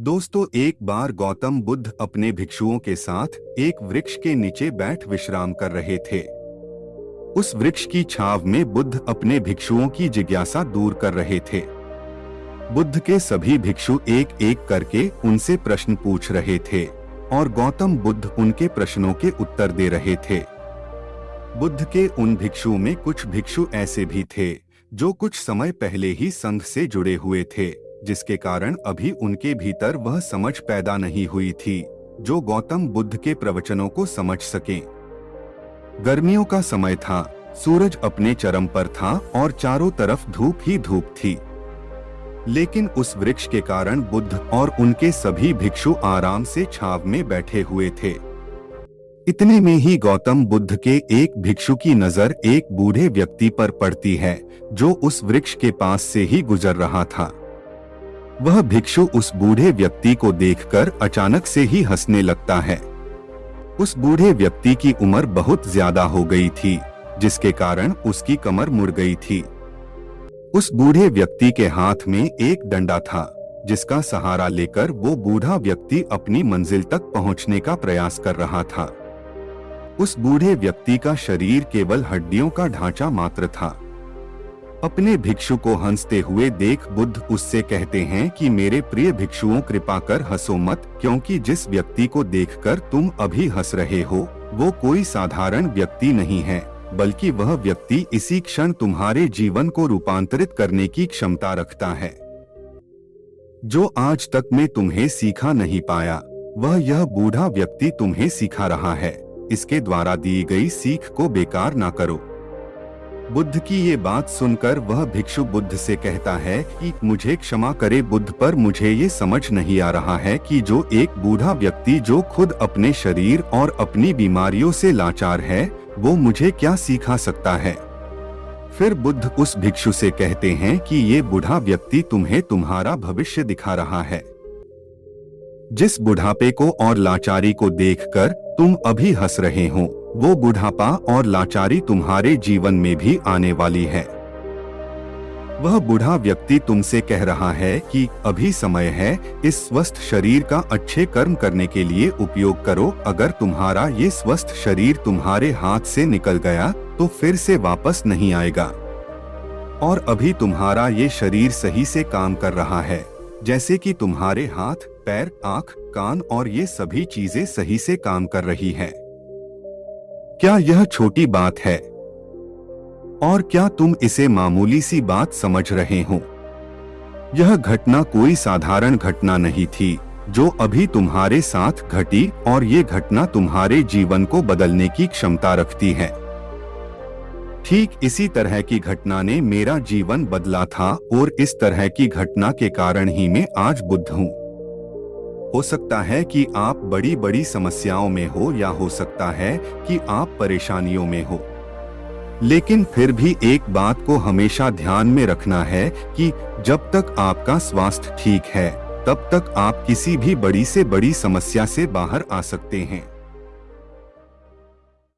दोस्तों, एक बार गौतम बुद्ध अपने भिक्षुओं के साथ एक वृक्ष के नीचे बैठ विश्राम कर रहे थे। उस वृक्ष की छाव में बुद्ध अपने भिक्षुओं की जिज्ञासा दूर कर रहे थे। बुद्ध के सभी भिक्षु एक एक करके उनसे प्रश्न पूछ रहे थे और गौतम बुद्ध उनके प्रश्नों के उत्तर दे रहे थे। बुद्ध के उन भिक्षुओं में कुछ भिक्षु ऐसे भी थे, जो कुछ समय पहले ही संघ से जुड़े हुए थे। जिसके कारण अभी उनके भीतर वह समझ पैदा नहीं हुई थी, जो गौतम बुद्ध के प्रवचनों को समझ सके। गर्मियों का समय था, सूरज अपने चरम पर था और चारों तरफ़ धूप ही धूप थी। लेकिन उस वृक्ष के कारण बुद्ध और उनके सभी भिक्षु आराम से छाव में बैठे हुए थे। इतने में ही गौतम बुद्ध के एक भिक्षु की नज़र एक बूढ़े व्यक्ति पर पड़ती है, जो उस वृक्ष के पास से ही गुजर रहा था। वह भिक्षु उस बूढ़े व्यक्ति को देखकर अचानक से ही हंसने लगता है। उस बूढ़े व्यक्ति की उम्र बहुत ज़्यादा हो गई थी, जिसके कारण उसकी कमर मुड़ गई थी। उस बूढ़े व्यक्ति के हाथ में एक डंडा था, जिसका सहारा लेकर वो बूढ़ा व्यक्ति अपनी मंजिल तक पहुँचने का प्रयास कर रहा था। उस बूढ़े व्यक्ति का शरीर केवल हड्डियों का ढांचा मात्र था। अपने भिक्षु को हँसते हुए देख बुद्ध उससे कहते हैं कि मेरे प्रिय भिक्षुओं, कृपा कर हंसो मत, क्योंकि जिस व्यक्ति को देखकर तुम अभी हंस रहे हो, वो कोई साधारण व्यक्ति नहीं है, बल्कि वह व्यक्ति इसी क्षण तुम्हारे जीवन को रूपांतरित करने की क्षमता रखता है। जो आज तक में तुम्हें सीखा नहीं पाया, वह यह बूढ़ा व्यक्ति तुम्हें सिखा रहा है, इसके द्वारा दी गई सीख को बेकार ना करो। बुद्ध की ये बात सुनकर वह भिक्षु बुद्ध से कहता है कि मुझे क्षमा करे बुद्ध, पर मुझे ये समझ नहीं आ रहा है कि जो एक बूढ़ा व्यक्ति जो खुद अपने शरीर और अपनी बीमारियों से लाचार है, वो मुझे क्या सिखा सकता है? फिर बुद्ध उस भिक्षु से कहते हैं कि ये बूढ़ा व्यक्ति तुम्हें तुम्हारा भविष्य दिखा रहा है। जिस बुढ़ापे को और लाचारी को देखकर तुम अभी हंस रहे हो वो बुढ़ापा और लाचारी तुम्हारे जीवन में भी आने वाली है। वह बूढ़ा व्यक्ति तुमसे कह रहा है कि अभी समय है, इस स्वस्थ शरीर का अच्छे कर्म करने के लिए उपयोग करो। अगर तुम्हारा ये स्वस्थ शरीर तुम्हारे हाथ से निकल गया तो फिर से वापस नहीं आएगा। और अभी तुम्हारा ये शरीर सही से काम कर रहा है, जैसे कि तुम्हारे हाथ, पैर, आँख, कान और ये सभी चीज़ें सही से काम कर रही है। क्या यह छोटी बात है? और क्या तुम इसे मामूली सी बात समझ रहे हो? यह घटना कोई साधारण घटना नहीं थी, जो अभी तुम्हारे साथ घटी और ये घटना तुम्हारे जीवन को बदलने की क्षमता रखती है। ठीक इसी तरह की घटना ने मेरा जीवन बदला था और इस तरह की घटना के कारण ही मैं आज बुद्ध हूँ। हो सकता है कि आप बड़ी बड़ी समस्याओं में हो या हो सकता है कि आप परेशानियों में हो। लेकिन फिर भी एक बात को हमेशा ध्यान में रखना है कि जब तक आपका स्वास्थ्य ठीक है, तब तक आप किसी भी बड़ी से बड़ी समस्या से बाहर आ सकते हैं।